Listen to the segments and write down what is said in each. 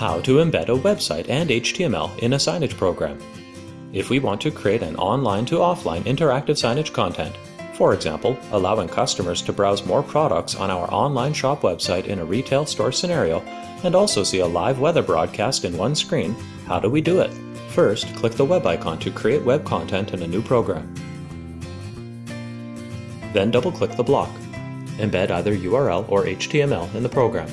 How to embed a website and HTML in a signage program. If we want to create an online to offline interactive signage content, for example, allowing customers to browse more products on our online shop website in a retail store scenario and also see a live weather broadcast in one screen, how do we do it? First, click the web icon to create web content in a new program. Then double-click the block. Embed either URL or HTML in the program.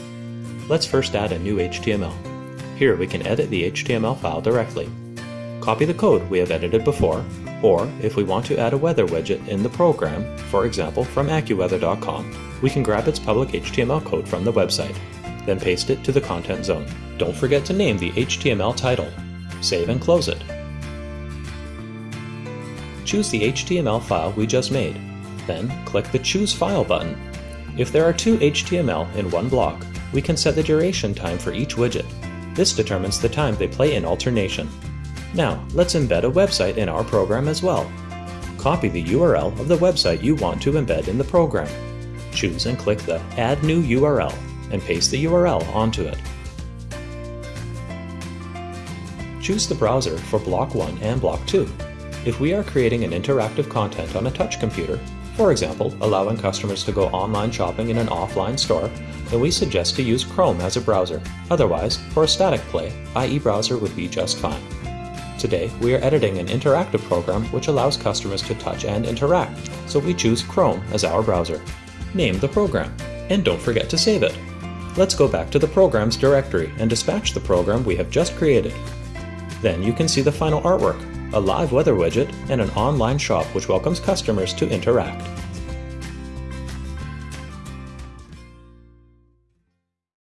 Let's first add a new HTML. Here we can edit the HTML file directly. Copy the code we have edited before, or if we want to add a weather widget in the program, for example from AccuWeather.com, we can grab its public HTML code from the website, then paste it to the content zone. Don't forget to name the HTML title. Save and close it. Choose the HTML file we just made. Then click the Choose File button. If there are two HTML in one block, we can set the duration time for each widget. This determines the time they play in alternation. Now, let's embed a website in our program as well. Copy the URL of the website you want to embed in the program. Choose and click the Add New URL and paste the URL onto it. Choose the browser for Block 1 and Block 2. If we are creating an interactive content on a touch computer, for example, allowing customers to go online shopping in an offline store, then we suggest to use Chrome as a browser. Otherwise, for a static play, IE Browser would be just fine. Today, we are editing an interactive program which allows customers to touch and interact, so we choose Chrome as our browser. Name the program, and don't forget to save it. Let's go back to the Programs directory and dispatch the program we have just created. Then you can see the final artwork, a live weather widget, and an online shop which welcomes customers to interact.